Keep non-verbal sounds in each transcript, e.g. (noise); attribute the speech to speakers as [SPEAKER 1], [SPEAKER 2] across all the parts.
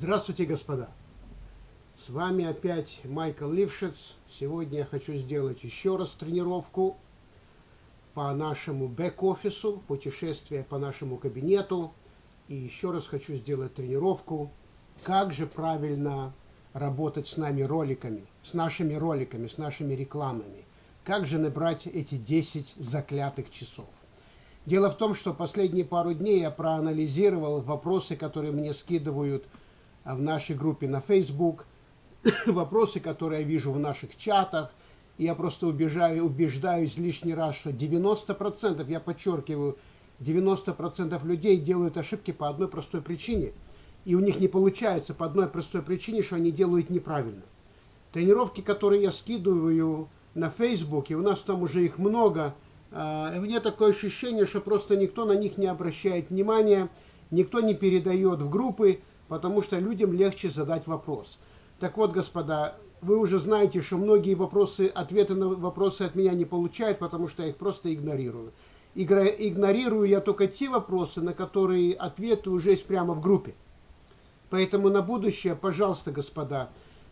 [SPEAKER 1] Здравствуйте, господа! С вами опять Майкл Лившиц. Сегодня я хочу сделать еще раз тренировку по нашему бэк-офису, путешествие по нашему кабинету. И еще раз хочу сделать тренировку, как же правильно работать с нами роликами, с нашими роликами, с нашими рекламами. Как же набрать эти 10 заклятых часов. Дело в том, что последние пару дней я проанализировал вопросы, которые мне скидывают в нашей группе на Facebook, (coughs) вопросы, которые я вижу в наших чатах. И я просто убежаю, убеждаюсь лишний раз, что 90%, я подчеркиваю, 90% людей делают ошибки по одной простой причине. И у них не получается по одной простой причине, что они делают неправильно. Тренировки, которые я скидываю на Facebook, и у нас там уже их много, а, у меня такое ощущение, что просто никто на них не обращает внимания, никто не передает в группы, потому что людям легче задать вопрос. Так вот, господа, вы уже знаете, что многие вопросы, ответы на вопросы от меня не получают, потому что я их просто игнорирую. Игнорирую я только те вопросы, на которые ответы уже есть прямо в группе. Поэтому на будущее, пожалуйста, господа,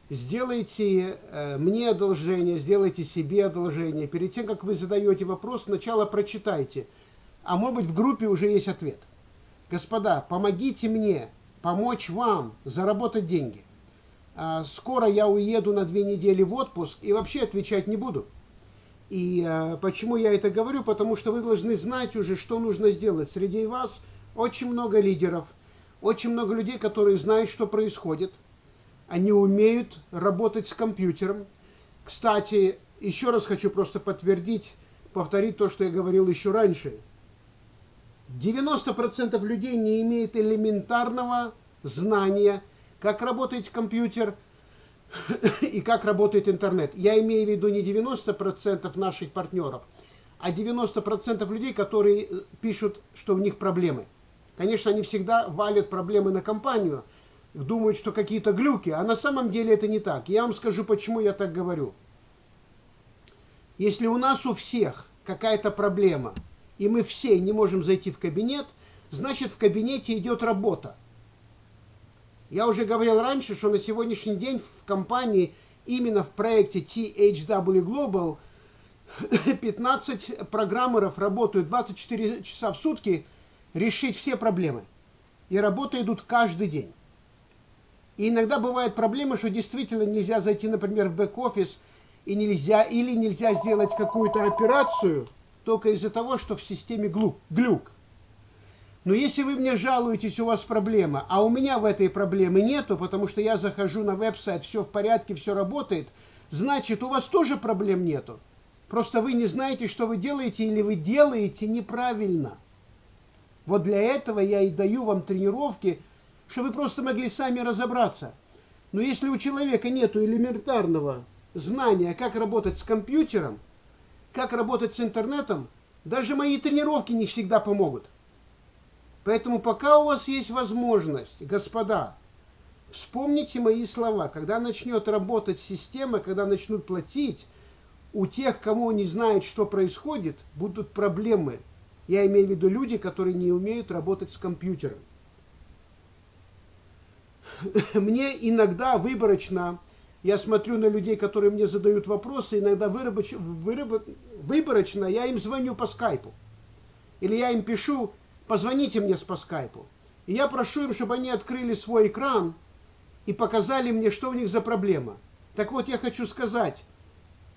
[SPEAKER 1] сделайте э, мне одолжение, сделайте себе одолжение. Перед тем, как вы задаете вопрос, сначала прочитайте. А может быть в группе уже есть ответ. Господа, помогите мне помочь вам заработать деньги. А, скоро я уеду на две недели в отпуск и вообще отвечать не буду. И а, почему я это говорю? Потому что вы должны знать уже, что нужно сделать. Среди вас очень много лидеров, очень много людей, которые знают, что происходит. Они умеют работать с компьютером. Кстати, еще раз хочу просто подтвердить, повторить то, что я говорил еще раньше – 90% людей не имеет элементарного знания, как работает компьютер (laughs) и как работает интернет. Я имею в виду не 90% наших партнеров, а 90% людей, которые э, пишут, что у них проблемы. Конечно, они всегда валят проблемы на компанию, думают, что какие-то глюки, а на самом деле это не так. Я вам скажу, почему я так говорю. Если у нас у всех какая-то проблема – и мы все не можем зайти в кабинет, значит в кабинете идет работа. Я уже говорил раньше, что на сегодняшний день в компании, именно в проекте THW Global, (coughs) 15 программеров работают 24 часа в сутки решить все проблемы. И работы идут каждый день. И иногда бывают проблемы, что действительно нельзя зайти, например, в бэк-офис, и нельзя, или нельзя сделать какую-то операцию – только из-за того, что в системе глюк. глюк. Но если вы мне жалуетесь, у вас проблема, а у меня в этой проблемы нету, потому что я захожу на веб-сайт, все в порядке, все работает, значит, у вас тоже проблем нету. Просто вы не знаете, что вы делаете, или вы делаете неправильно. Вот для этого я и даю вам тренировки, чтобы вы просто могли сами разобраться. Но если у человека нет элементарного знания, как работать с компьютером, как работать с интернетом, даже мои тренировки не всегда помогут. Поэтому пока у вас есть возможность, господа, вспомните мои слова. Когда начнет работать система, когда начнут платить, у тех, кому не знают, что происходит, будут проблемы. Я имею в виду люди, которые не умеют работать с компьютером. (laughs) Мне иногда выборочно я смотрю на людей, которые мне задают вопросы, иногда вырабоч... выраб... выборочно я им звоню по скайпу. Или я им пишу, позвоните мне по скайпу. И я прошу им, чтобы они открыли свой экран и показали мне, что у них за проблема. Так вот, я хочу сказать,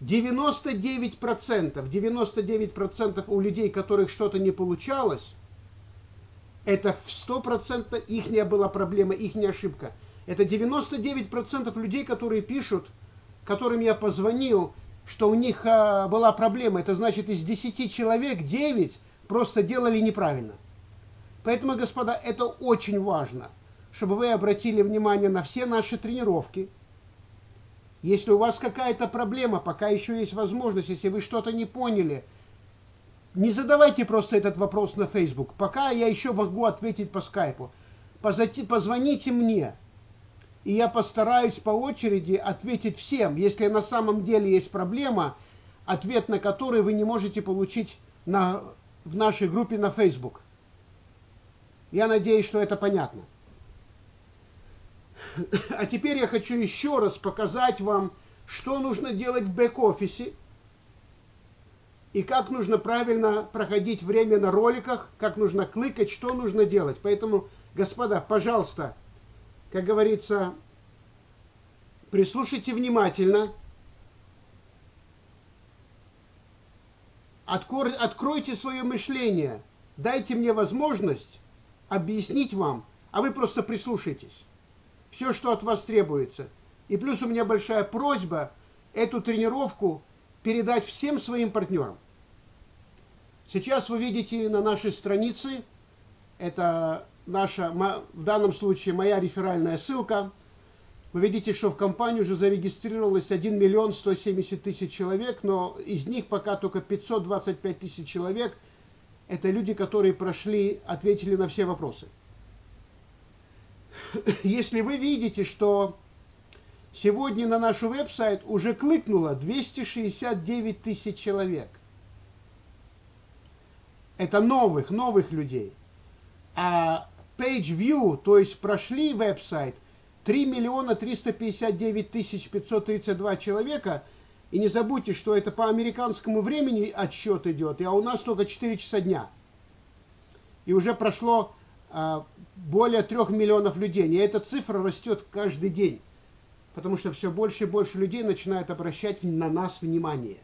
[SPEAKER 1] 99%, 99% у людей, которых что-то не получалось, это в 100% их не была проблема, их не ошибка. Это 99% людей, которые пишут, которым я позвонил, что у них а, была проблема. Это значит, из 10 человек 9 просто делали неправильно. Поэтому, господа, это очень важно, чтобы вы обратили внимание на все наши тренировки. Если у вас какая-то проблема, пока еще есть возможность, если вы что-то не поняли, не задавайте просто этот вопрос на Facebook. Пока я еще могу ответить по скайпу. Позвоните мне и я постараюсь по очереди ответить всем, если на самом деле есть проблема, ответ на который вы не можете получить на, в нашей группе на Facebook. Я надеюсь, что это понятно. А теперь я хочу еще раз показать вам, что нужно делать в бэк-офисе и как нужно правильно проходить время на роликах, как нужно кликать, что нужно делать. Поэтому, господа, пожалуйста, как говорится, прислушайте внимательно. Откройте свое мышление. Дайте мне возможность объяснить вам, а вы просто прислушайтесь. Все, что от вас требуется. И плюс у меня большая просьба эту тренировку передать всем своим партнерам. Сейчас вы видите на нашей странице, это наша, в данном случае моя реферальная ссылка, вы видите, что в компании уже зарегистрировалось 1 миллион 170 тысяч человек, но из них пока только 525 тысяч человек – это люди, которые прошли, ответили на все вопросы. (laughs) Если вы видите, что сегодня на наш веб-сайт уже кликнуло 269 тысяч человек, это новых, новых людей. А page view, то есть прошли веб-сайт, 3 миллиона 359 тысяч 532 человека. И не забудьте, что это по американскому времени отсчет идет, а у нас только 4 часа дня. И уже прошло а, более 3 миллионов людей. И эта цифра растет каждый день. Потому что все больше и больше людей начинают обращать на нас внимание.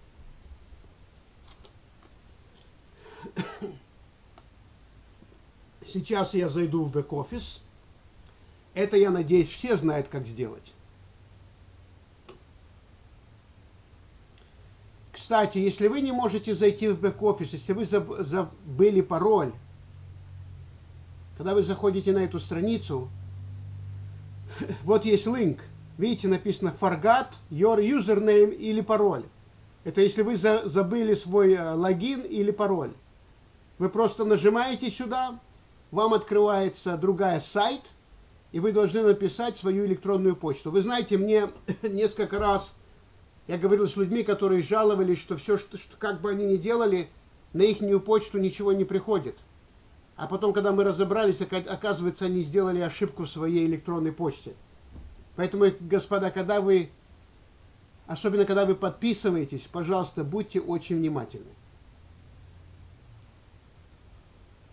[SPEAKER 1] Сейчас я зайду в бэк-офис. Это, я надеюсь, все знают, как сделать. Кстати, если вы не можете зайти в бэк-офис, если вы забыли пароль, когда вы заходите на эту страницу, (laughs) вот есть линк. Видите, написано forgot your username или пароль. Это если вы забыли свой э, логин или пароль. Вы просто нажимаете сюда, вам открывается другая сайт, и вы должны написать свою электронную почту. Вы знаете, мне (coughs) несколько раз я говорил с людьми, которые жаловались, что все, что, что как бы они ни делали, на их почту ничего не приходит. А потом, когда мы разобрались, оказывается, они сделали ошибку в своей электронной почте. Поэтому, господа, когда вы, особенно когда вы подписываетесь, пожалуйста, будьте очень внимательны.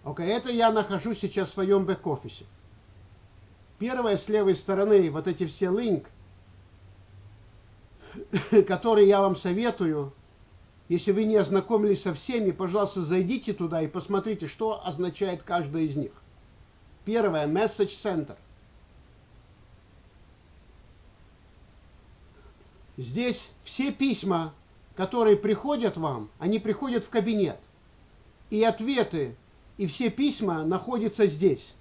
[SPEAKER 1] Окей, okay, это я нахожусь сейчас в своем бэк-офисе. Первое с левой стороны, вот эти все линк, (laughs) которые я вам советую, если вы не ознакомились со всеми, пожалуйста, зайдите туда и посмотрите, что означает каждый из них. Первое, Message Center. Здесь все письма, которые приходят вам, они приходят в кабинет. И ответы и все письма находятся здесь.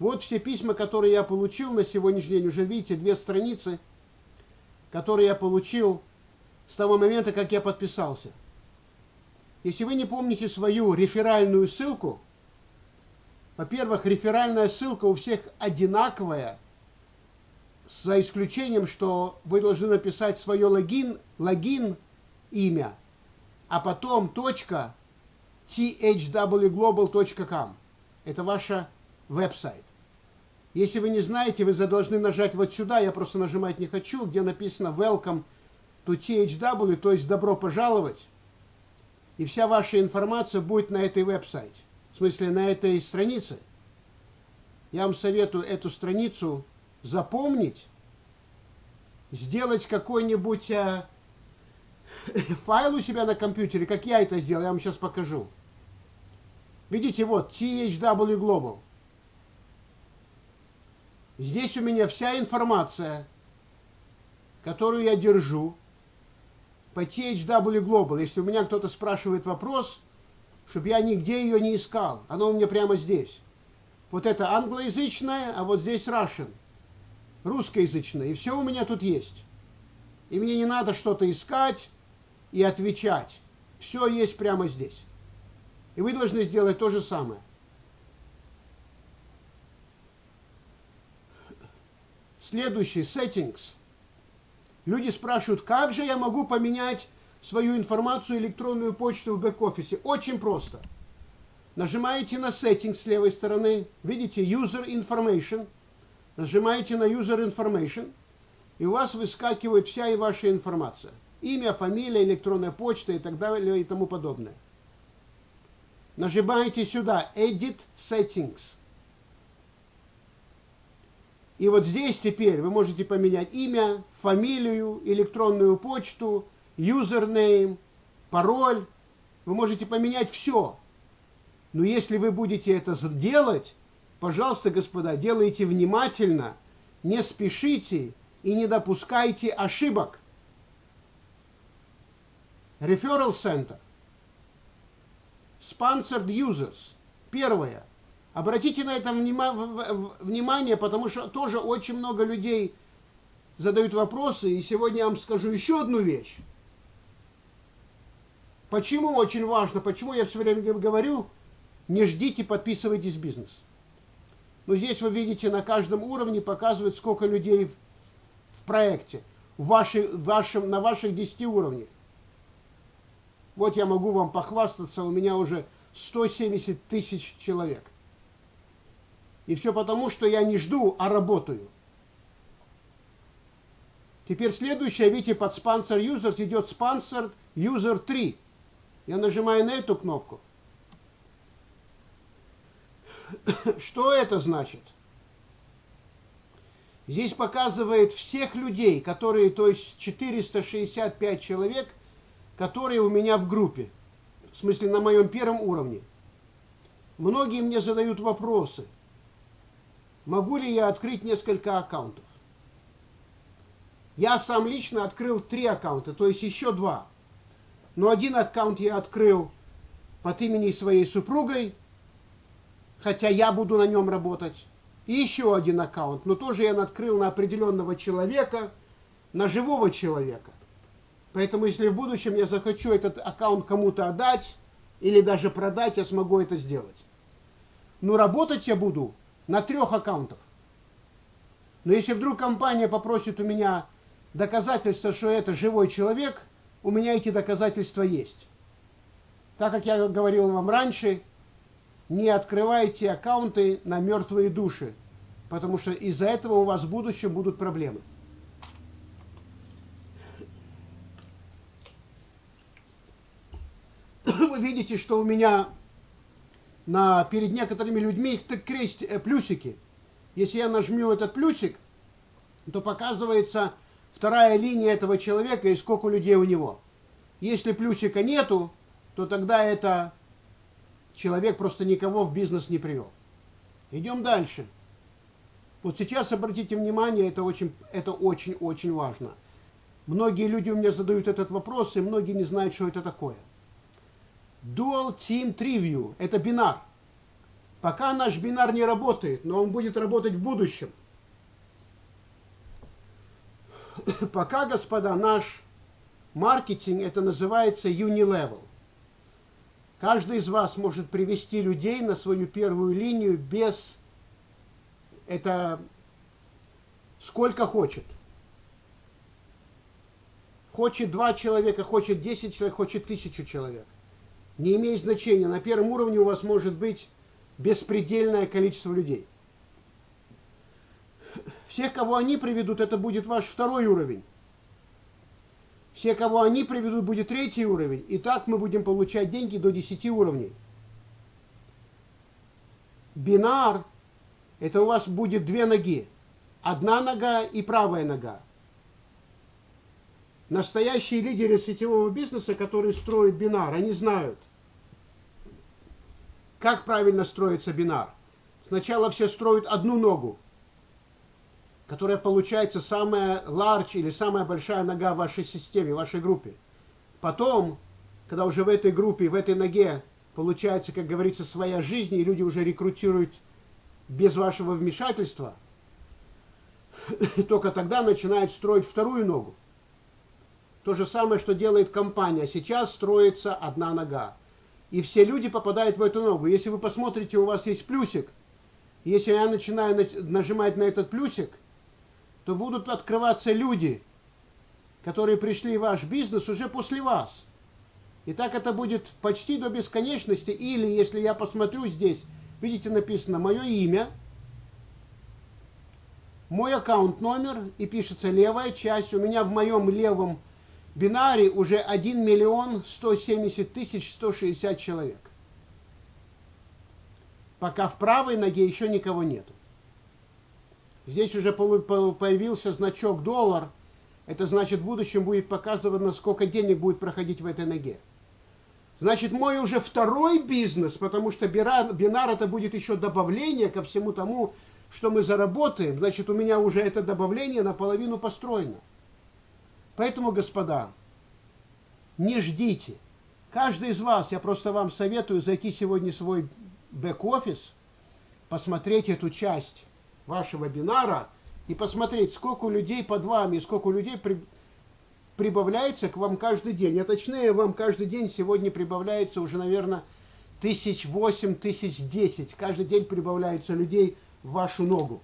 [SPEAKER 1] Вот все письма, которые я получил на сегодняшний день. Уже видите, две страницы, которые я получил с того момента, как я подписался. Если вы не помните свою реферальную ссылку, во-первых, реферальная ссылка у всех одинаковая, за исключением, что вы должны написать свое логин, логин имя, а потом точка thwglobal.com. Это ваша веб-сайт. Если вы не знаете, вы должны нажать вот сюда, я просто нажимать не хочу, где написано Welcome to THW, то есть добро пожаловать. И вся ваша информация будет на этой веб-сайте, в смысле на этой странице. Я вам советую эту страницу запомнить, сделать какой-нибудь а, (laughs) файл у себя на компьютере, как я это сделал, я вам сейчас покажу. Видите, вот, THW Global. Здесь у меня вся информация, которую я держу по THW Global. Если у меня кто-то спрашивает вопрос, чтобы я нигде ее не искал. Она у меня прямо здесь. Вот это англоязычное, а вот здесь Russian. Русскоязычное. И все у меня тут есть. И мне не надо что-то искать и отвечать. Все есть прямо здесь. И вы должны сделать то же самое. Следующий, settings. Люди спрашивают, как же я могу поменять свою информацию, электронную почту в бэк-офисе? Очень просто. Нажимаете на settings с левой стороны, видите user information, нажимаете на User Information, и у вас выскакивает вся и ваша информация. Имя, фамилия, электронная почта и так далее и тому подобное. Нажимаете сюда Edit Settings. И вот здесь теперь вы можете поменять имя, фамилию, электронную почту, username, пароль. Вы можете поменять все. Но если вы будете это делать, пожалуйста, господа, делайте внимательно, не спешите и не допускайте ошибок. Referral Center. Sponsored Users. Первое. Обратите на это внимание, потому что тоже очень много людей задают вопросы. И сегодня я вам скажу еще одну вещь. Почему очень важно, почему я все время говорю, не ждите, подписывайтесь в бизнес. Но здесь вы видите, на каждом уровне показывает, сколько людей в, проекте, в вашей, в вашем, на ваших 10 уровнях. Вот я могу вам похвастаться, у меня уже 170 тысяч человек. И все потому, что я не жду, а работаю. Теперь следующее, видите, под Sponsor Users идет Sponsor User 3. Я нажимаю на эту кнопку. (coughs) Что это значит? Здесь показывает всех людей, которые, то есть 465 человек, которые у меня в группе. В смысле, на моем первом уровне. Многие мне задают вопросы – могу ли я открыть несколько аккаунтов. Я сам лично открыл три аккаунта, то есть еще два. Но один аккаунт я открыл под именем своей супругой, хотя я буду на нем работать. И еще один аккаунт, но тоже я открыл на определенного человека, на живого человека. Поэтому если в будущем я захочу этот аккаунт кому-то отдать или даже продать, я смогу это сделать. Но работать я буду на трех аккаунтах. Но если вдруг компания попросит у меня доказательства, что это живой человек, у меня эти доказательства есть. Так как я говорил вам раньше, не открывайте аккаунты на мертвые души, потому что из-за этого у вас в будущем будут проблемы. Вы видите, что у меня на, перед некоторыми людьми их крест, э, плюсики. Если я нажму этот плюсик, то показывается вторая линия этого человека и сколько людей у него. Если плюсика нету, то тогда это человек просто никого в бизнес не привел. Идем дальше. Вот сейчас обратите внимание, это очень, это очень, очень важно. Многие люди у меня задают этот вопрос, и многие не знают, что это такое. Dual Team Triview – это бинар. Пока наш бинар не работает, но он будет работать в будущем. (coughs) Пока, господа, наш маркетинг, это называется Unilevel. Каждый из вас может привести людей на свою первую линию без... Это сколько хочет. Хочет два человека, хочет десять человек, хочет тысячу человек не имеет значения. На первом уровне у вас может быть беспредельное количество людей. Всех, кого они приведут, это будет ваш второй уровень. Все, кого они приведут, будет третий уровень. И так мы будем получать деньги до 10 уровней. Бинар – это у вас будет две ноги. Одна нога и правая нога. Настоящие лидеры сетевого бизнеса, которые строят бинар, они знают, как правильно строится бинар. Сначала все строят одну ногу, которая получается самая large или самая большая нога в вашей системе, в вашей группе. Потом, когда уже в этой группе, в этой ноге получается, как говорится, своя жизнь, и люди уже рекрутируют без вашего вмешательства, (laughs) только тогда начинают строить вторую ногу. То же самое, что делает компания. Сейчас строится одна нога. И все люди попадают в эту ногу. Если вы посмотрите, у вас есть плюсик. Если я начинаю нажимать на этот плюсик, то будут открываться люди, которые пришли в ваш бизнес уже после вас. И так это будет почти до бесконечности. Или, если я посмотрю здесь, видите, написано мое имя, мой аккаунт номер и пишется левая часть. У меня в моем левом бинаре уже 1 миллион 170 тысяч 160 человек. Пока в правой ноге еще никого нету. Здесь уже появился значок доллар. Это значит в будущем будет показывано, сколько денег будет проходить в этой ноге. Значит, мой уже второй бизнес, потому что бинар это будет еще добавление ко всему тому, что мы заработаем. Значит, у меня уже это добавление наполовину построено. Поэтому, господа, не ждите. Каждый из вас, я просто вам советую зайти сегодня в свой бэк-офис, посмотреть эту часть вашего бинара и посмотреть, сколько людей под вами, сколько людей при, прибавляется к вам каждый день. А точнее, вам каждый день сегодня прибавляется уже, наверное, тысяч восемь, тысяч десять. Каждый день прибавляется людей в вашу ногу.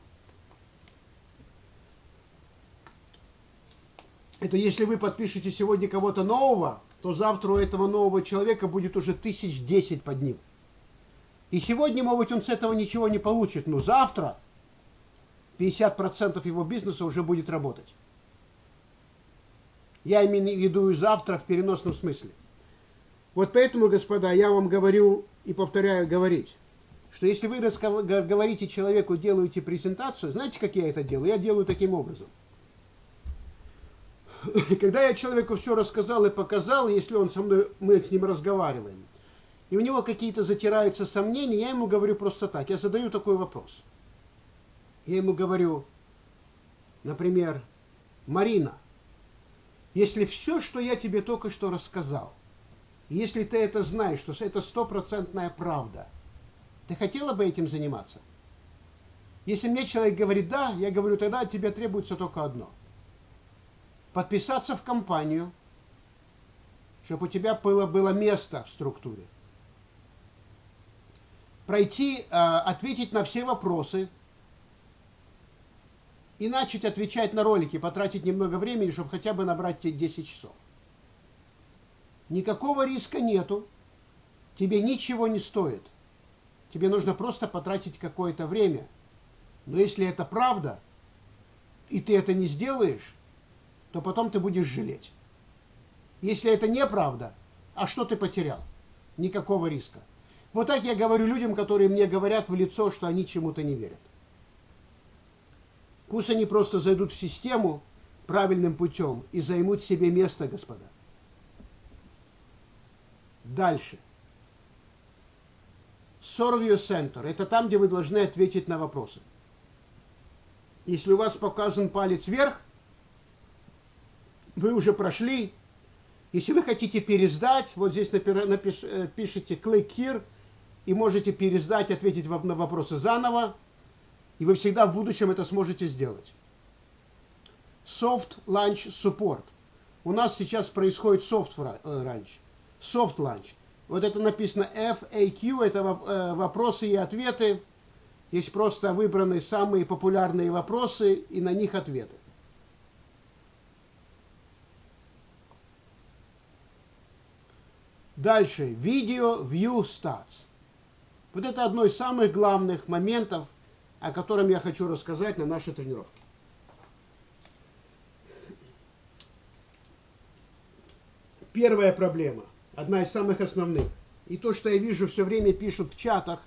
[SPEAKER 1] Это если вы подпишете сегодня кого-то нового, то завтра у этого нового человека будет уже тысяч десять под ним. И сегодня, может быть, он с этого ничего не получит, но завтра 50% его бизнеса уже будет работать. Я имею в виду и завтра в переносном смысле. Вот поэтому, господа, я вам говорю и повторяю говорить, что если вы говорите человеку, делаете презентацию, знаете, как я это делаю? Я делаю таким образом. (laughs) Когда я человеку все рассказал и показал, если он со мной, мы с ним разговариваем, и у него какие-то затираются сомнения, я ему говорю просто так. Я задаю такой вопрос. Я ему говорю, например, Марина, если все, что я тебе только что рассказал, если ты это знаешь, что это стопроцентная правда, ты хотела бы этим заниматься? Если мне человек говорит «да», я говорю, тогда от тебя требуется только одно. Подписаться в компанию, чтобы у тебя было, было место в структуре. Пройти, а, ответить на все вопросы, и начать отвечать на ролики, потратить немного времени, чтобы хотя бы набрать тебе 10 часов. Никакого риска нету, тебе ничего не стоит. Тебе нужно просто потратить какое-то время. Но если это правда, и ты это не сделаешь, то потом ты будешь жалеть. Если это неправда, а что ты потерял? Никакого риска. Вот так я говорю людям, которые мне говорят в лицо, что они чему-то не верят. Пусть они просто зайдут в систему правильным путем и займут себе место, господа. Дальше. Survey Center – это там, где вы должны ответить на вопросы. Если у вас показан палец вверх, вы уже прошли. Если вы хотите пересдать, вот здесь напиш, э, пишите click here и можете пересдать, ответить на вопросы заново и вы всегда в будущем это сможете сделать. Soft Launch Support. У нас сейчас происходит soft launch. Soft launch. Вот это написано FAQ, это э, вопросы и ответы. Есть просто выбраны самые популярные вопросы и на них ответы. Дальше. Video View Stats. Вот это одно из самых главных моментов – о котором я хочу рассказать на нашей тренировке. Первая проблема, одна из самых основных. И то, что я вижу, все время пишут в чатах,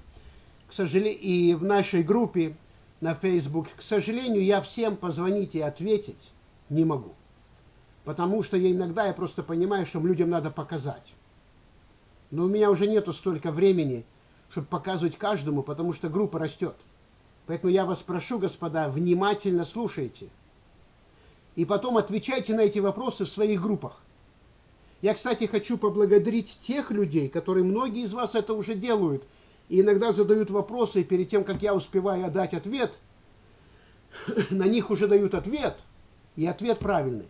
[SPEAKER 1] к сожалению, и в нашей группе на Facebook, к сожалению, я всем позвонить и ответить не могу. Потому что я иногда я просто понимаю, что людям надо показать. Но у меня уже нету столько времени, чтобы показывать каждому, потому что группа растет. Поэтому я вас прошу, господа, внимательно слушайте. И потом отвечайте на эти вопросы в своих группах. Я, кстати, хочу поблагодарить тех людей, которые многие из вас это уже делают, и иногда задают вопросы, и перед тем, как я успеваю дать ответ, (clears throat) на них уже дают ответ, и ответ правильный.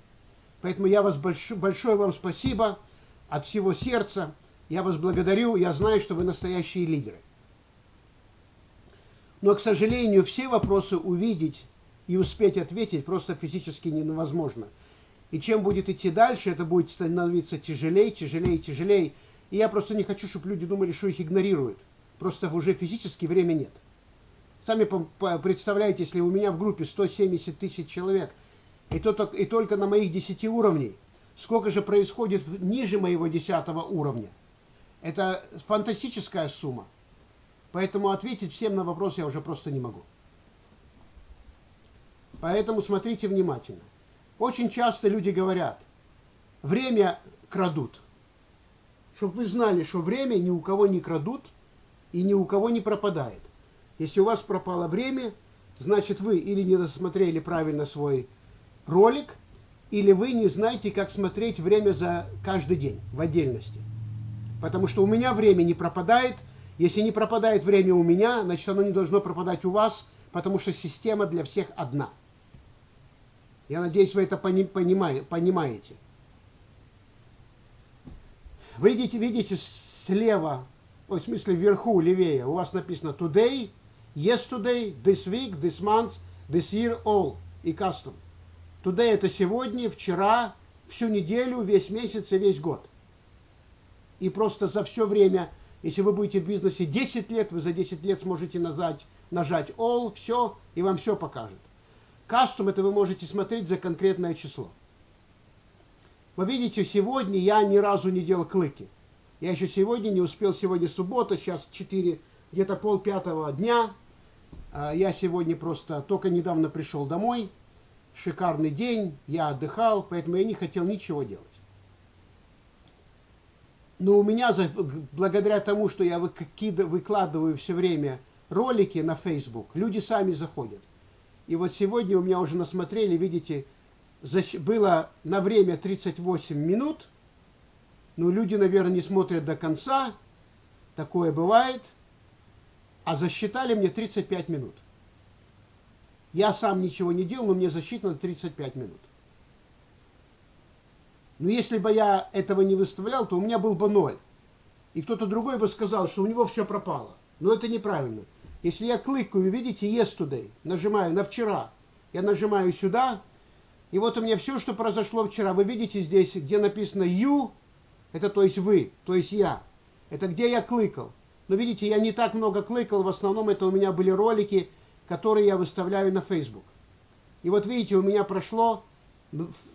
[SPEAKER 1] Поэтому я вас большое, большое вам спасибо от всего сердца. Я вас благодарю, я знаю, что вы настоящие лидеры. Но, к сожалению, все вопросы увидеть и успеть ответить просто физически невозможно. И чем будет идти дальше, это будет становиться тяжелее, тяжелее, тяжелее. И я просто не хочу, чтобы люди думали, что их игнорируют. Просто уже физически время нет. Сами представляете, если у меня в группе 170 тысяч человек, и, то, и только на моих 10 уровней, сколько же происходит ниже моего 10 уровня. Это фантастическая сумма. Поэтому ответить всем на вопрос я уже просто не могу. Поэтому смотрите внимательно. Очень часто люди говорят, время крадут. Чтобы вы знали, что время ни у кого не крадут и ни у кого не пропадает. Если у вас пропало время, значит вы или не досмотрели правильно свой ролик, или вы не знаете, как смотреть время за каждый день в отдельности. Потому что у меня время не пропадает – если не пропадает время у меня, значит оно не должно пропадать у вас, потому что система для всех одна. Я надеюсь, вы это понимаете. Вы видите, видите слева, в смысле вверху, левее, у вас написано today, yesterday, this week, this month, this year, all и custom. Today это сегодня, вчера, всю неделю, весь месяц и весь год. И просто за все время если вы будете в бизнесе 10 лет, вы за 10 лет сможете нажать, нажать All, все, и вам все покажет. Кастом это вы можете смотреть за конкретное число. Вы видите, сегодня я ни разу не делал клыки. Я еще сегодня не успел, сегодня суббота, сейчас 4, где-то пол пятого дня. А, я сегодня просто только недавно пришел домой. Шикарный день, я отдыхал, поэтому я не хотел ничего делать. Но у меня, благодаря тому, что я выкладываю все время ролики на Facebook, люди сами заходят. И вот сегодня у меня уже насмотрели, видите, было на время 38 минут. Но люди, наверное, не смотрят до конца. Такое бывает. А засчитали мне 35 минут. Я сам ничего не делал, но мне засчитано 35 минут. Но если бы я этого не выставлял, то у меня был бы ноль. И кто-то другой бы сказал, что у него все пропало. Но это неправильно. Если я кликаю, видите, yesterday, нажимаю на вчера, я нажимаю сюда, и вот у меня все, что произошло вчера. Вы видите здесь, где написано you, это то есть вы, то есть я. Это где я кликал. Но видите, я не так много кликал, в основном это у меня были ролики, которые я выставляю на Facebook. И вот видите, у меня прошло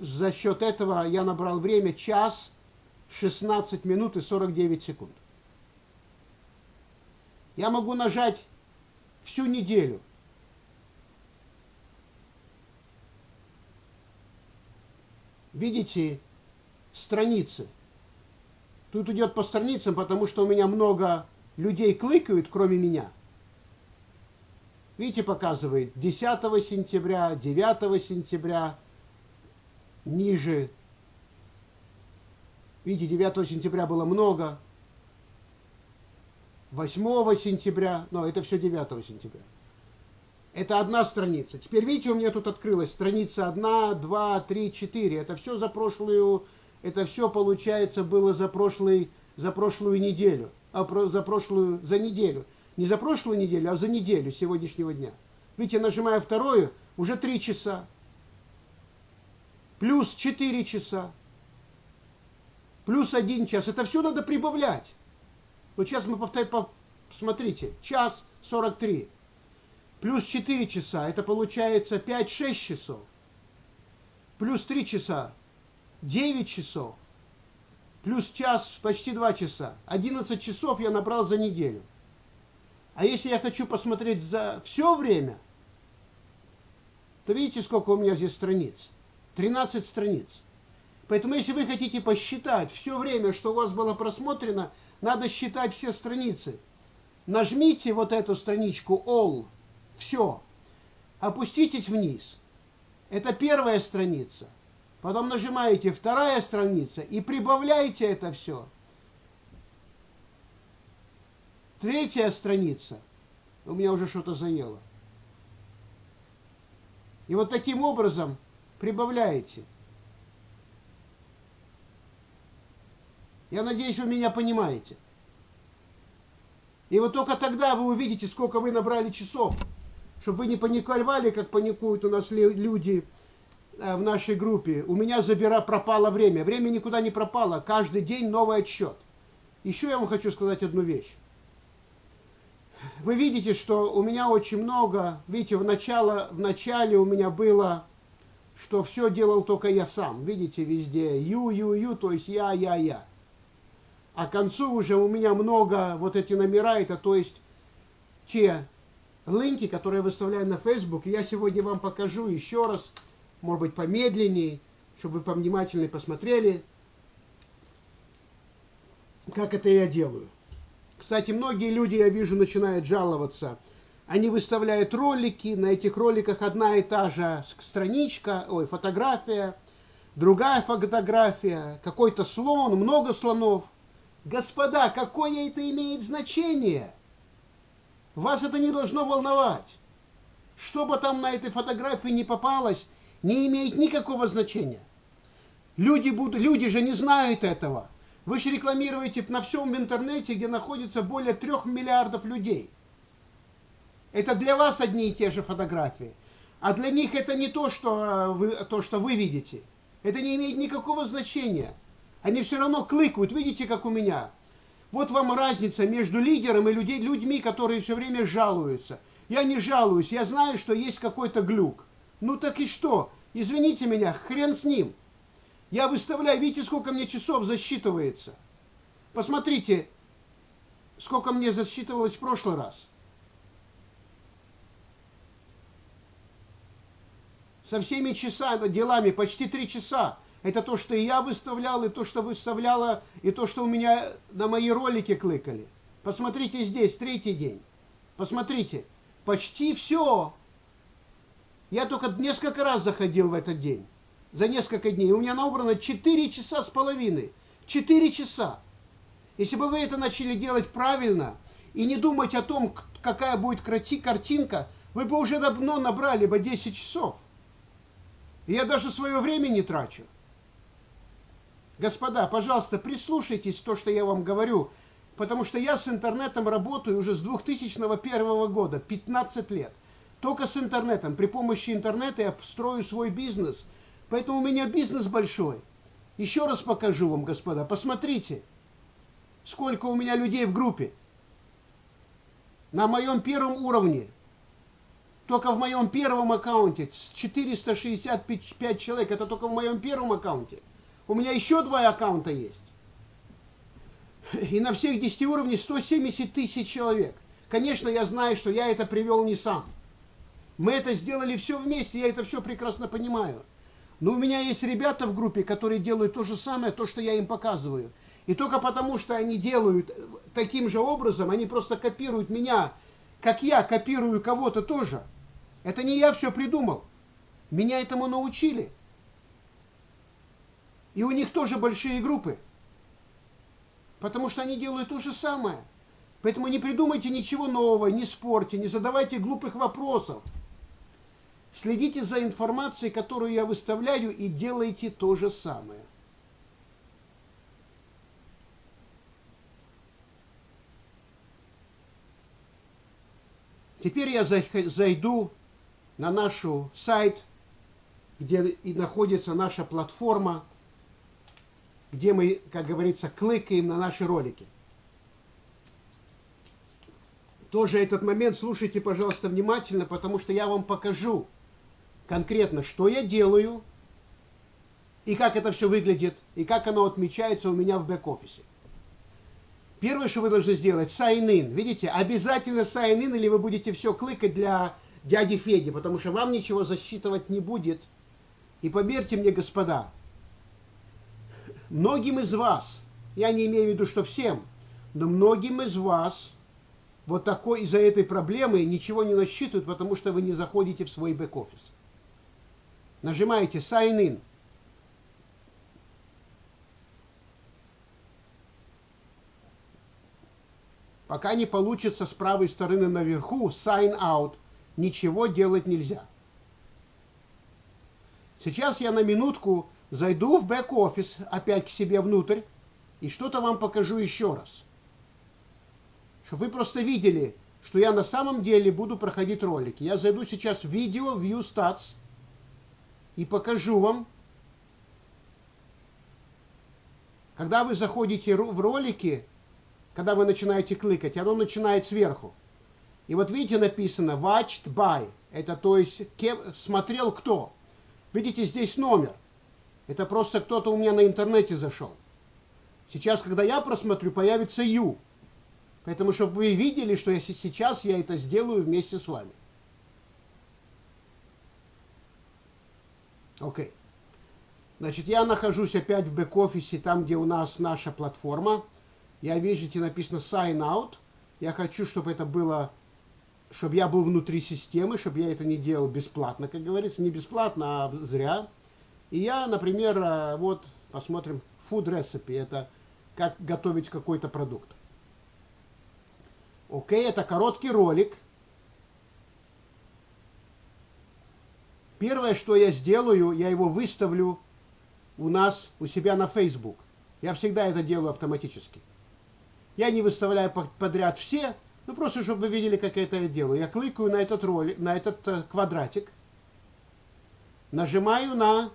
[SPEAKER 1] за счет этого я набрал время час 16 минут и 49 секунд. Я могу нажать всю неделю. Видите страницы? Тут идет по страницам, потому что у меня много людей кликают, кроме меня. Видите, показывает 10 сентября, 9 сентября, ниже. Видите, 9 сентября было много. 8 сентября, но это все 9 сентября. Это одна страница. Теперь видите, у меня тут открылась страница 1, 2, 3, 4. Это все за прошлую, это все получается было за, прошлый, за прошлую неделю. А про, за прошлую, за неделю. Не за прошлую неделю, а за неделю сегодняшнего дня. Видите, нажимая вторую, уже 3 часа плюс 4 часа, плюс 1 час. Это все надо прибавлять. Вот сейчас мы повторяем, смотрите, час 43, плюс 4 часа, это получается 5-6 часов, плюс 3 часа, 9 часов, плюс час, почти 2 часа, 11 часов я набрал за неделю. А если я хочу посмотреть за все время, то видите, сколько у меня здесь страниц? 13 страниц. Поэтому, если вы хотите посчитать все время, что у вас было просмотрено, надо считать все страницы. Нажмите вот эту страничку All. Все. Опуститесь вниз. Это первая страница. Потом нажимаете вторая страница и прибавляйте это все. Третья страница. У меня уже что-то заело. И вот таким образом прибавляете. Я надеюсь, вы меня понимаете. И вот только тогда вы увидите, сколько вы набрали часов. Чтобы вы не паниковали, как паникуют у нас люди э, в нашей группе. У меня забира пропало время. Время никуда не пропало. Каждый день новый отсчет. Еще я вам хочу сказать одну вещь. вы видите, что у меня очень много, видите, в, начало, в начале у меня было, что все делал только я сам. Видите, везде ю, ю, ю, то есть я, я, я. А к концу уже у меня много вот эти номера, это то есть те линки, которые я выставляю на Facebook. Я сегодня вам покажу еще раз, может быть, помедленнее, чтобы вы повнимательнее посмотрели, как это я делаю. Кстати, многие люди, я вижу, начинают жаловаться. Они выставляют ролики, на этих роликах одна и та же страничка, ой, фотография, другая фотография, какой-то слон, много слонов. Господа, какое это имеет значение? Вас это не должно волновать. Что бы там на этой фотографии не попалось, не имеет никакого значения. Люди, будут, люди же не знают этого. Вы же рекламируете на всем интернете, где находится более трех миллиардов людей. Это для вас одни и те же фотографии. А для них это не то, что э, вы, то, что вы видите. Это не имеет никакого значения. Они все равно кликают, видите, как у меня. Вот вам разница между лидером и людей, людьми, которые все время жалуются. Я не жалуюсь, я знаю, что есть какой-то глюк. Ну так и что? Извините меня, хрен с ним. Я выставляю, видите, сколько мне часов засчитывается. Посмотрите, сколько мне засчитывалось в прошлый раз. Со всеми часами, делами, почти три часа. Это то, что и я выставлял, и то, что выставляла, и то, что у меня на мои ролики кликали. Посмотрите здесь, третий день. Посмотрите, почти все. Я только несколько раз заходил в этот день за несколько дней. У меня набрано 4 часа с половиной. 4 часа. Если бы вы это начали делать правильно и не думать о том, какая будет картинка, вы бы уже давно набрали бы 10 часов. Я даже свое время не трачу. Господа, пожалуйста, прислушайтесь то, что я вам говорю, потому что я с интернетом работаю уже с 2001 года, 15 лет. Только с интернетом. При помощи интернета я строю свой бизнес – Поэтому у меня бизнес большой. Еще раз покажу вам, господа. Посмотрите, сколько у меня людей в группе. На моем первом уровне, только в моем первом аккаунте, 465 человек, это только в моем первом аккаунте. У меня еще два аккаунта есть. И на всех 10 уровнях 170 тысяч человек. Конечно, я знаю, что я это привел не сам. Мы это сделали все вместе, я это все прекрасно понимаю. Но у меня есть ребята в группе, которые делают то же самое, то, что я им показываю. И только потому, что они делают таким же образом, они просто копируют меня, как я копирую кого-то тоже. Это не я все придумал. Меня этому научили. И у них тоже большие группы. Потому что они делают то же самое. Поэтому не придумайте ничего нового, не спорьте, не задавайте глупых вопросов. Следите за информацией, которую я выставляю, и делайте то же самое. Теперь я зайду на наш сайт, где и находится наша платформа, где мы, как говорится, кликаем на наши ролики. Тоже этот момент слушайте, пожалуйста, внимательно, потому что я вам покажу, конкретно, что я делаю, и как это все выглядит, и как оно отмечается у меня в бэк-офисе. Первое, что вы должны сделать, sign in. Видите, обязательно sign in, или вы будете все кликать для дяди Феди, потому что вам ничего засчитывать не будет. И поверьте мне, господа, многим из вас, я не имею в виду, что всем, но многим из вас вот такой из-за этой проблемы ничего не насчитывают, потому что вы не заходите в свой бэк-офис нажимаете Sign In. Пока не получится с правой стороны наверху Sign Out, ничего делать нельзя. Сейчас я на минутку зайду в бэк-офис, опять к себе внутрь, и что-то вам покажу еще раз. Чтобы вы просто видели, что я на самом деле буду проходить ролики. Я зайду сейчас в видео, View Stats, и покажу вам. Когда вы заходите в ролики, когда вы начинаете кликать, оно начинает сверху. И вот видите, написано watched by. Это то есть кем, смотрел кто. Видите, здесь номер. Это просто кто-то у меня на интернете зашел. Сейчас, когда я просмотрю, появится you. Поэтому, чтобы вы видели, что если сейчас я это сделаю вместе с вами. Окей. Okay. Значит, я нахожусь опять в бэк-офисе, там, где у нас наша платформа. Я где написано sign out. Я хочу, чтобы это было, чтобы я был внутри системы, чтобы я это не делал бесплатно, как говорится. Не бесплатно, а зря. И я, например, э, вот, посмотрим, food recipe. Это как готовить какой-то продукт. Окей, это короткий ролик. Первое, что я сделаю, я его выставлю у нас, у себя на Facebook. Я всегда это делаю автоматически. Я не выставляю подряд все, ну просто, чтобы вы видели, как я это делаю. Я кликаю на этот ролик, на этот э, квадратик, нажимаю на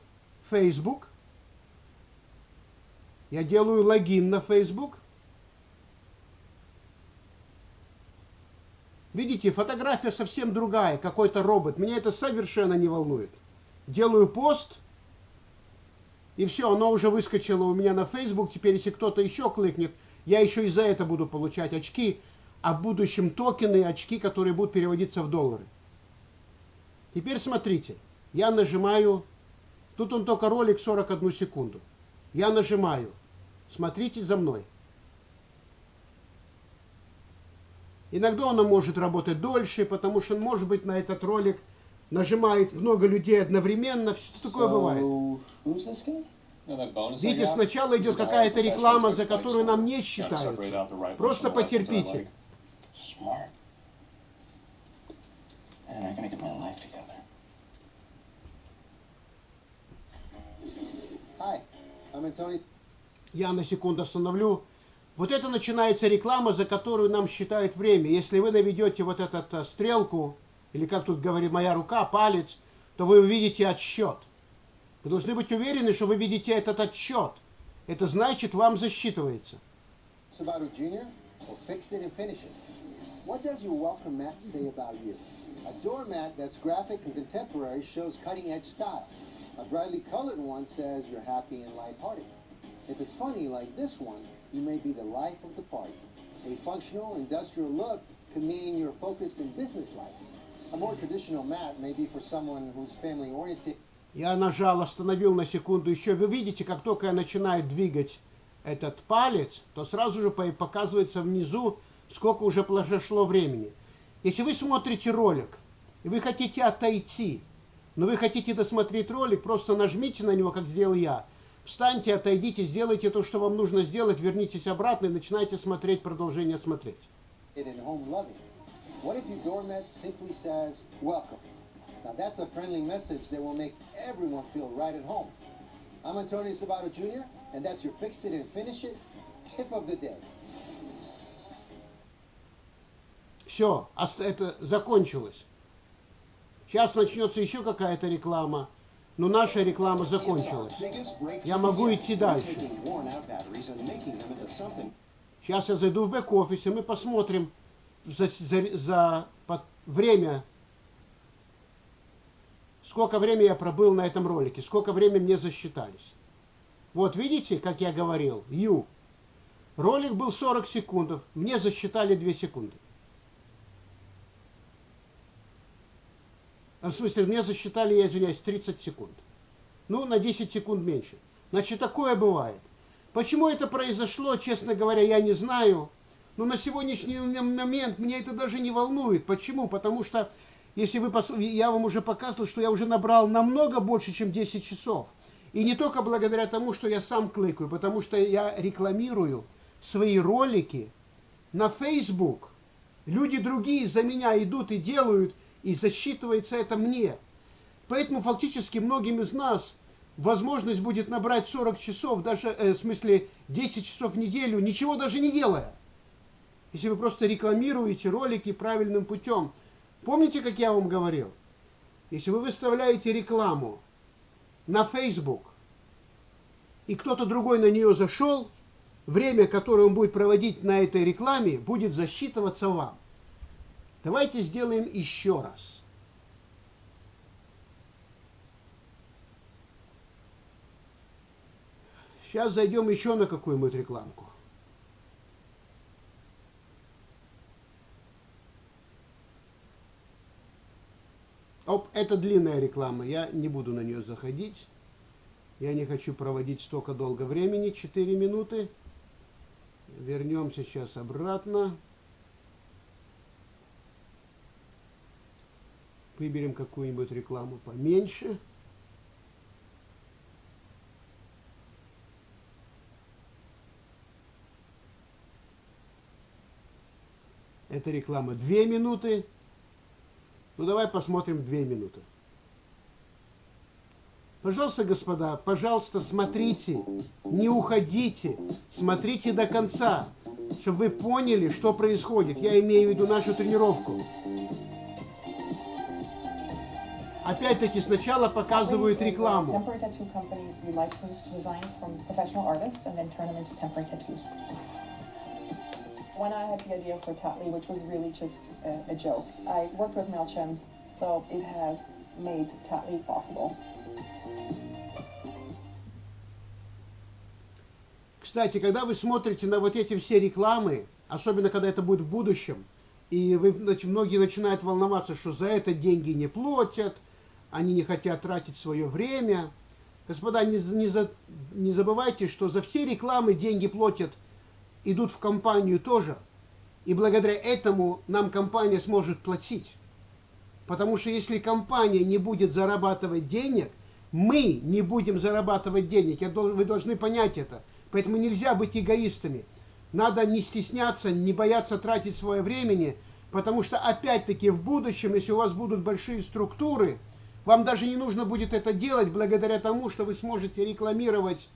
[SPEAKER 1] Facebook, я делаю логин на Facebook. Видите, фотография совсем другая, какой-то робот. Меня это совершенно не волнует. Делаю пост, и все, оно уже выскочило у меня на Facebook. Теперь, если кто-то еще кликнет, я еще и за это буду получать очки, в будущем токены, очки, которые будут переводиться в доллары. Теперь смотрите, я нажимаю, тут он только ролик 41 секунду. Я нажимаю, Смотрите за мной. Иногда оно может работать дольше, потому что, может быть, на этот ролик нажимает много людей одновременно. Что такое бывает? Видите, сначала идет какая-то реклама, за которую нам не считают. Просто потерпите. Hi, I'm Tony я на секунду остановлю. Вот это начинается реклама, за которую нам считают время. Если вы наведете вот эту э, стрелку, или как тут говорит моя рука, палец, то вы увидите отсчет. Вы должны быть уверены, что вы видите этот отсчет. Это значит, вам засчитывается. What does your welcome mat say about you? A doormat that's graphic and contemporary shows cutting-edge style. A brightly colored one says you're happy and light-hearted. If it's funny like this one, you may be the life of the party. A functional, industrial look could mean you're focused in business life. A more traditional mat may be for someone who's family oriented. Я нажал, остановил на секунду еще. Вы видите, как только я начинаю двигать этот палец, то сразу же показывается внизу, сколько уже прошло времени. Если вы смотрите ролик, и вы хотите отойти, но вы хотите досмотреть ролик, просто нажмите на него, как сделал я, Встаньте, отойдите, сделайте то, что вам нужно сделать, вернитесь обратно и начинайте смотреть, продолжение смотреть. Tip of the day. Все, это закончилось. Сейчас начнется еще какая-то реклама но наша реклама закончилась. Я могу идти дальше. Сейчас я зайду в бэк-офис, и мы посмотрим за, за, за под, время, сколько времени я пробыл на этом ролике, сколько времени мне засчитались. Вот видите, как я говорил, Ю. Ролик был 40 секунд, мне засчитали 2 секунды. В смысле, мне засчитали, я извиняюсь, 30 секунд. Ну, на 10 секунд меньше. Значит, такое бывает. Почему это произошло, честно говоря, я не знаю. Но на сегодняшний момент меня это даже не волнует. Почему? Потому что, если вы пос... я вам уже показывал, что я уже набрал намного больше, чем 10 часов. И не только благодаря тому, что я сам кликаю, потому что я рекламирую свои ролики на Facebook. Люди другие за меня идут и делают, и засчитывается это мне. Поэтому фактически многим из нас возможность будет набрать 40 часов, даже, э, в смысле 10 часов в неделю, ничего даже не делая. Если вы просто рекламируете ролики правильным путем. Помните, как я вам говорил? Если вы выставляете рекламу на Facebook, и кто-то другой на нее зашел, время, которое он будет проводить на этой рекламе, будет засчитываться вам. Давайте сделаем еще раз. Сейчас зайдем еще на какую-нибудь рекламку. Оп, это длинная реклама, я не буду на нее заходить. Я не хочу проводить столько долго времени, 4 минуты. Вернемся сейчас обратно. Выберем какую-нибудь рекламу поменьше. Это реклама 2 минуты. Ну давай посмотрим 2 минуты. Пожалуйста, господа, пожалуйста, смотрите, не уходите, смотрите до конца, чтобы вы поняли, что происходит. Я имею в виду нашу тренировку. Опять-таки сначала показывают рекламу.
[SPEAKER 2] When I had the idea for Tatley, which was really just a, a joke, I worked with MailChimp, so it has made Tatley possible.
[SPEAKER 1] Кстати, когда вы смотрите на вот эти все рекламы, особенно когда это будет в будущем, и вы, многие начинают волноваться, что за это деньги не платят, они не хотят тратить свое время. Господа, не, не, за, не забывайте, что за все рекламы деньги платят, идут в компанию тоже. И благодаря этому нам компания сможет платить. Потому что если компания не будет зарабатывать денег, мы не будем зарабатывать денег. Вы должны понять это. Поэтому нельзя быть эгоистами. Надо не стесняться, не бояться тратить свое времени, потому что опять-таки в будущем, если у вас будут большие структуры, вам даже не нужно будет это делать благодаря тому, что вы сможете рекламировать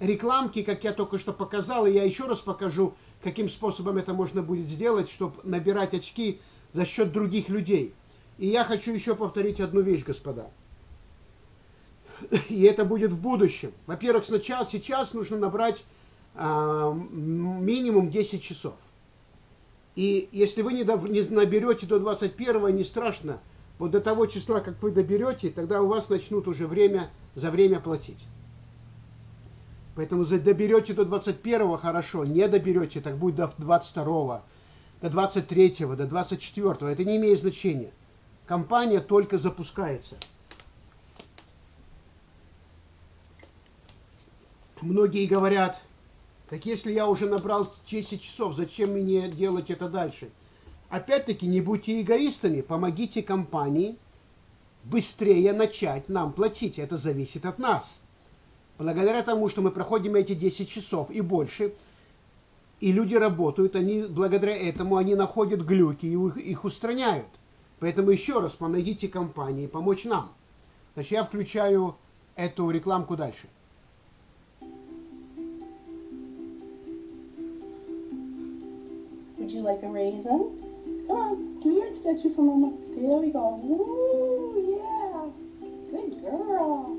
[SPEAKER 1] рекламки, как я только что показал, и я еще раз покажу, каким способом это можно будет сделать, чтобы набирать очки за счет других людей. И я хочу еще повторить одну вещь, господа и это будет в будущем. Во-первых, сначала сейчас нужно набрать а, минимум 10 часов. И если вы не наберете до 21 не страшно. Вот до того числа, как вы доберете, тогда у вас начнут уже время за время платить. Поэтому доберете до 21 хорошо, не доберете, так будет до 22 до 23 до 24 это не имеет значения. Компания только запускается. Многие говорят, так если я уже набрал 10 часов, зачем мне делать это дальше? Опять-таки, не будьте эгоистами, помогите компании быстрее начать нам платить. Это зависит от нас. Благодаря тому, что мы проходим эти 10 часов и больше, и люди работают, они благодаря этому они находят глюки и их, их устраняют. Поэтому еще раз помогите компании помочь нам. Значит, я включаю эту рекламку дальше.
[SPEAKER 2] Would you like a raisin? Come on, do your statue for Mama. There we go. Woo, yeah. Good girl.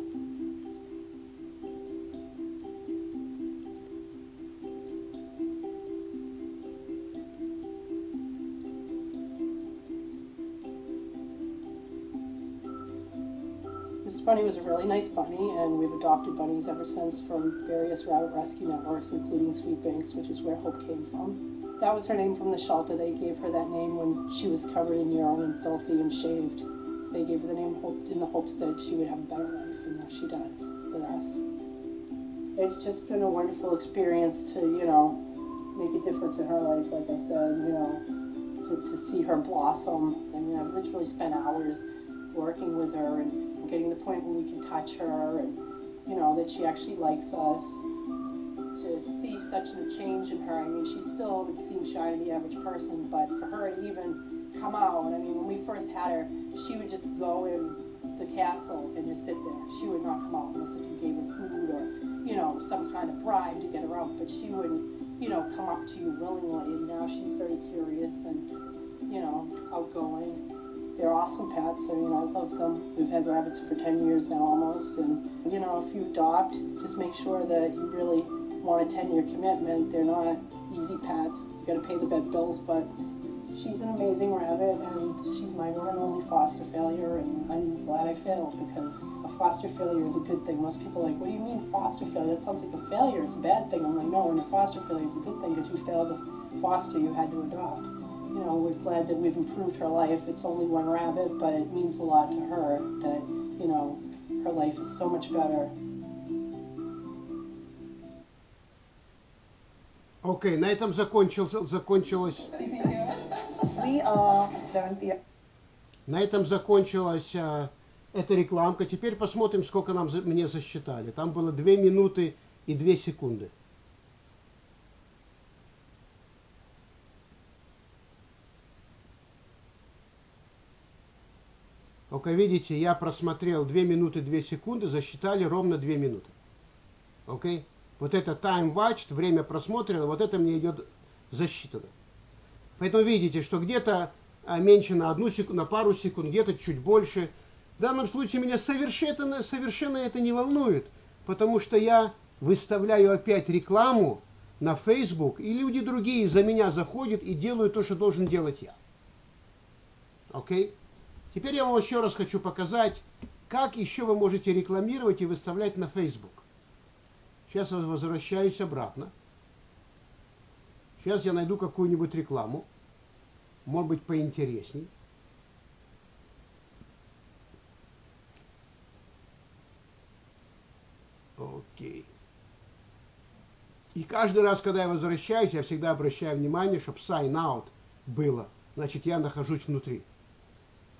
[SPEAKER 2] This bunny was a really nice bunny, and we've adopted bunnies ever since from various rabbit rescue networks, including Sweet Banks, which is where Hope came from. That was her name from the shelter. They gave her that name when she was covered in urine and filthy and shaved. They gave her the name Hope in the hopes that she would have a better life, and now she does with us. It's just been a wonderful experience to, you know, make a difference in her life, like I said, you know, to, to see her blossom. I mean, I've literally spent hours working with her and getting the point where we can touch her and, you know, that she actually likes us such a change in her. I mean, she still would seem shy to the average person, but for her to even come out, I mean, when we first had her, she would just go in the castle and just sit there. She would not come out unless if you gave her food or, you know, some kind of bribe to get her out, but she wouldn't, you know, come up to you willingly, and now she's very curious and, you know, outgoing. They're awesome pets. I mean, I love them. We've had rabbits for 10 years now almost, and, you know, if you adopt, just make sure that you really want a 10-year commitment. They're not easy pets. You got to pay the vet bills, but She's an amazing rabbit, and she's my one and only foster failure, and I'm glad I failed because a foster failure is a good thing. Most people are like, what do you mean foster failure? That sounds like a failure. It's a bad thing. I'm like, no, and a foster failure is a good thing because you failed to foster, you had to adopt. You know, we're glad that we've improved her life. It's only one rabbit, but it means a lot to her that, you know, her life is so much better
[SPEAKER 1] Окей, okay, на этом закончился, закончилось... На этом закончилась а, эта рекламка. Теперь посмотрим, сколько нам за, мне засчитали. Там было 2 минуты и 2 секунды. Окей, видите, я просмотрел 2 минуты 2 секунды, засчитали ровно 2 минуты. Окей? Вот это time watched, время просмотрено, вот это мне идет засчитано. Поэтому видите, что где-то а, меньше на одну секунду, на пару секунд, где-то чуть больше. В данном случае меня совершенно, совершенно это не волнует, потому что я выставляю опять рекламу на Facebook, и люди другие за меня заходят и делают то, что должен делать я. Окей? Теперь я вам еще раз хочу показать, как еще вы можете рекламировать и выставлять на Facebook. Сейчас я возвращаюсь обратно. Сейчас я найду какую-нибудь рекламу. Может быть, поинтересней. Окей. И каждый раз, когда я возвращаюсь, я всегда обращаю внимание, чтобы sign out было. Значит, я нахожусь внутри.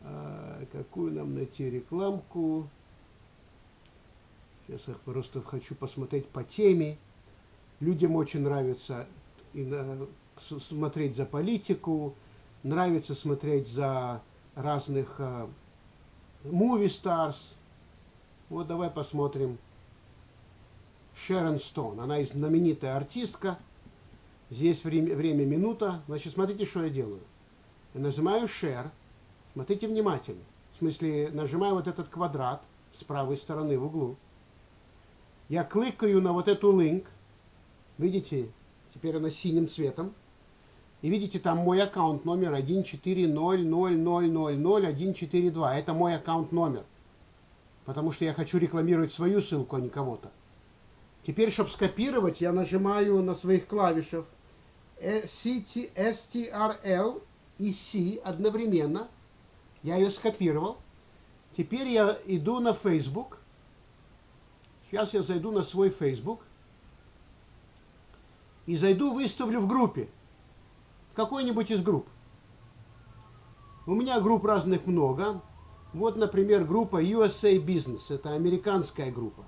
[SPEAKER 1] А, какую нам найти рекламку? Я просто хочу посмотреть по теме. Людям очень нравится смотреть за политику, нравится смотреть за разных uh, movie stars. Вот давай посмотрим. Шерон Стоун. Она знаменитая артистка. Здесь время, время минута. Значит, смотрите, что я делаю. Я нажимаю Share. Смотрите внимательно. В смысле, нажимаю вот этот квадрат с правой стороны в углу я кликаю на вот эту link, видите, теперь она синим цветом, и видите, там мой аккаунт номер 14000000142. Это мой аккаунт номер. Потому что я хочу рекламировать свою ссылку, а не кого-то. Теперь, чтобы скопировать, я нажимаю на своих клавишах STRL и C одновременно. Я ее скопировал. Теперь я иду на Facebook Сейчас я зайду на свой Facebook и зайду, выставлю в группе, в какой-нибудь из групп. У меня групп разных много. Вот, например, группа USA Business. Это американская группа.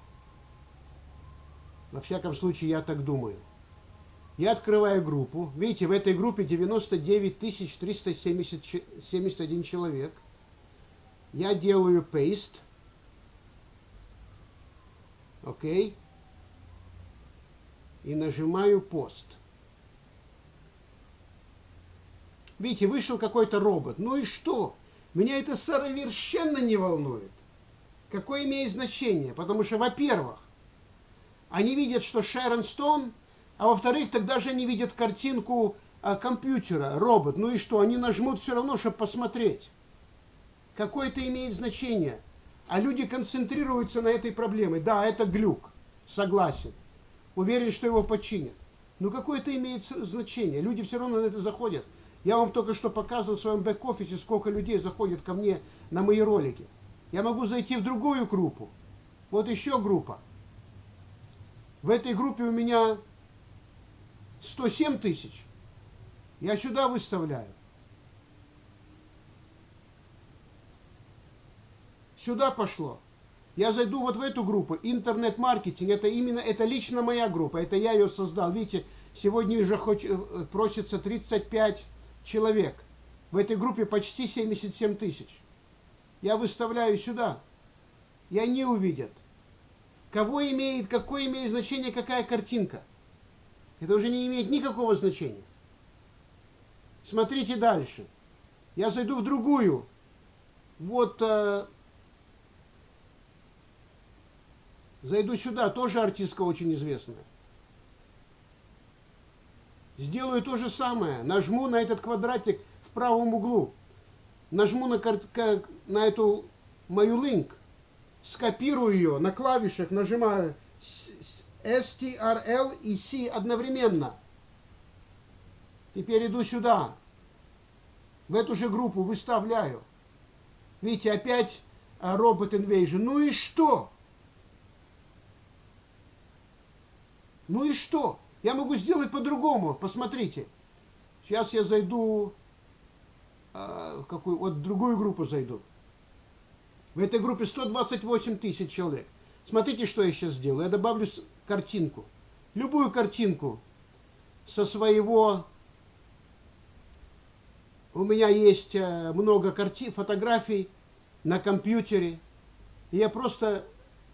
[SPEAKER 1] Во всяком случае, я так думаю. Я открываю группу. Видите, в этой группе 99 371 человек. Я делаю paste. Окей. И нажимаю пост. Видите, вышел какой-то робот. Ну и что? Меня это совершенно не волнует. Какое имеет значение? Потому что, во-первых, они видят, что Шерон Стоун, а во-вторых, тогда же они видят картинку а, компьютера, робот. Ну и что? Они нажмут все равно, чтобы посмотреть. Какое это имеет значение? А люди концентрируются на этой проблеме. Да, это глюк, согласен. Уверен, что его починят. Но какое это имеет значение? Люди все равно на это заходят. Я вам только что показывал в своем бэк-офисе, сколько людей заходит ко мне на мои ролики. Я могу зайти в другую группу. Вот еще группа. В этой группе у меня 107 тысяч. Я сюда выставляю. Сюда пошло. Я зайду вот в эту группу, интернет-маркетинг, это именно, это лично моя группа, это я ее создал. Видите, сегодня уже хоч, э, просится 35 человек. В этой группе почти 77 тысяч. Я выставляю сюда. И они увидят. Кого имеет, какое имеет значение, какая картинка. Это уже не имеет никакого значения. Смотрите дальше. Я зайду в другую. Вот э, Зайду сюда, тоже артистка очень известная. Сделаю то же самое. Нажму на этот квадратик, в правом углу. Нажму на, на эту мою линк, скопирую ее на клавишах, нажимаю STRL и C одновременно. Теперь иду сюда. В эту же группу выставляю. Видите, опять робот Invasion. Ну и что? Ну и что? Я могу сделать по-другому. Посмотрите. Сейчас я зайду в какую, вот другую группу зайду. В этой группе 128 тысяч человек. Смотрите, что я сейчас сделаю. Я добавлю картинку. Любую картинку со своего... У меня есть э, много картин, фотографий на компьютере. И я просто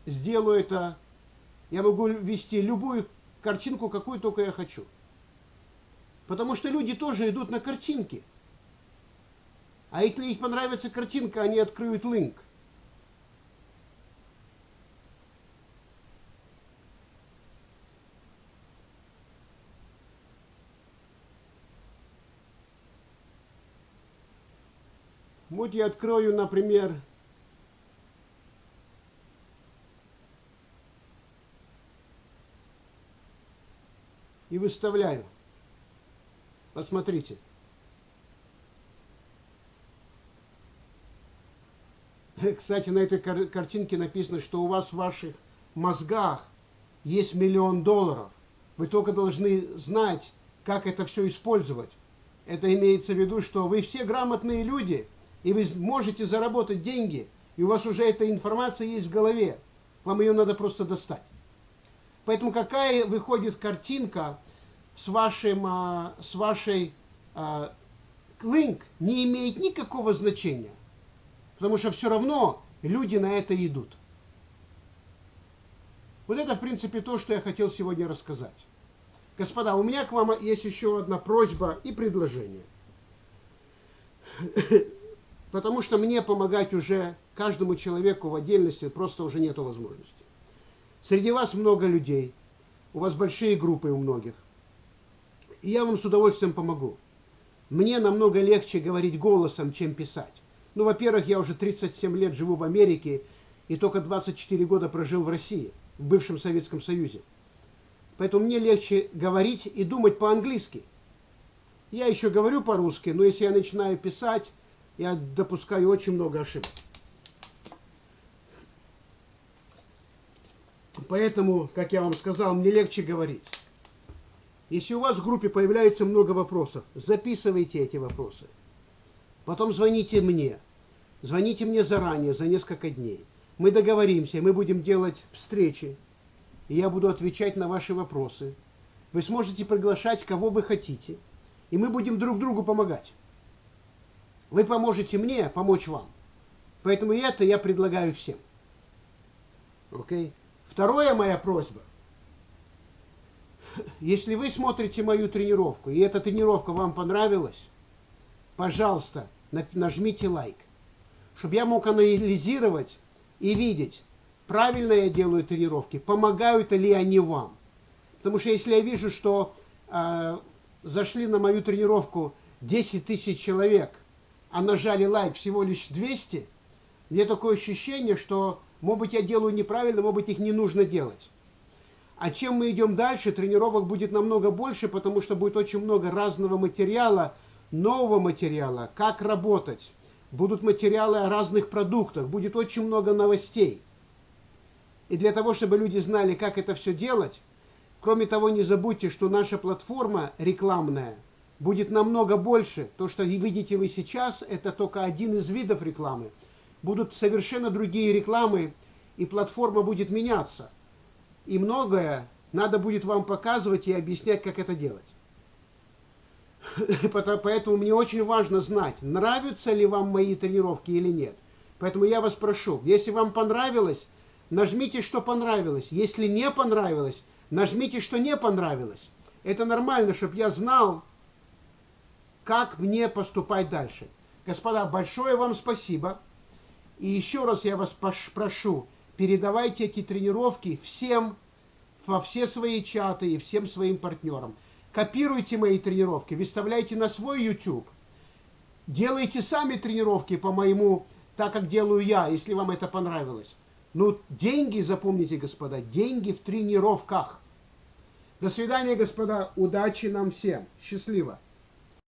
[SPEAKER 1] сделаю это. Я могу ввести любую картинку, какую только я хочу. Потому что люди тоже идут на картинки. А если их понравится картинка, они откроют линк. Вот я открою, например, и выставляю. Посмотрите. (laughs) Кстати, на этой кар картинке написано, что у вас в ваших мозгах есть миллион долларов. Вы только должны знать, как это все использовать. Это имеется в виду, что вы все грамотные люди – и вы можете заработать деньги, и у вас уже эта информация есть в голове. Вам ее надо просто достать. Поэтому какая выходит картинка с, вашим, а, с вашей а, link не имеет никакого значения. Потому что все равно люди на это идут. Вот это, в принципе, то, что я хотел сегодня рассказать. Господа, у меня к вам есть еще одна просьба и предложение (coughs) потому что мне помогать уже каждому человеку в отдельности просто уже нету возможности. Среди вас много людей, у вас большие группы у многих. И я вам с удовольствием помогу. Мне намного легче говорить голосом, чем писать. Ну, во-первых, я уже 37 лет живу в Америке и только 24 года прожил в России, в бывшем Советском Союзе. Поэтому мне легче говорить и думать по-английски. Я еще говорю по-русски, но если я начинаю писать, я допускаю очень много ошибок. Поэтому, как я вам сказал, мне легче говорить. Если у вас в группе появляется много вопросов, записывайте эти вопросы. Потом звоните мне. Звоните мне заранее, за несколько дней. Мы договоримся, мы будем делать встречи. И я буду отвечать на ваши вопросы. Вы сможете приглашать, кого вы хотите. И мы будем друг другу помогать. Вы поможете мне помочь вам. Поэтому это я предлагаю всем. Окей? Okay? Второе моя просьба. Если вы смотрите мою тренировку, и эта тренировка вам понравилась, пожалуйста, нажмите лайк, чтобы я мог анализировать и видеть, правильно я делаю тренировки, помогают ли они вам. Потому что если я вижу, что э, зашли на мою тренировку 10 тысяч человек – а нажали лайк всего лишь 200, мне такое ощущение, что, может быть, я делаю неправильно, может быть, их не нужно делать. А чем мы идем дальше, тренировок будет намного больше, потому что будет очень много разного материала, нового материала, как работать. Будут материалы о разных продуктах, будет очень много новостей. И для того, чтобы люди знали, как это все делать, кроме того, не забудьте, что наша платформа рекламная – будет намного больше. То, что видите вы сейчас, это только один из видов рекламы. Будут совершенно другие рекламы, и платформа будет меняться. И многое надо будет вам показывать и объяснять, как это делать. (laughs) Поэтому мне очень важно знать, нравятся ли вам мои тренировки или нет. Поэтому я вас прошу, если вам понравилось, нажмите, что понравилось. Если не понравилось, нажмите, что не понравилось. Это нормально, чтобы я знал, как мне поступать дальше. Господа, большое вам спасибо. И еще раз я вас прошу, передавайте эти тренировки всем, во все свои чаты и всем своим партнерам. Копируйте мои тренировки, выставляйте на свой YouTube. делайте сами тренировки по моему, так как делаю я, если вам это понравилось. Но деньги, запомните, господа, деньги в тренировках. До свидания, господа. Удачи нам всем. Счастливо.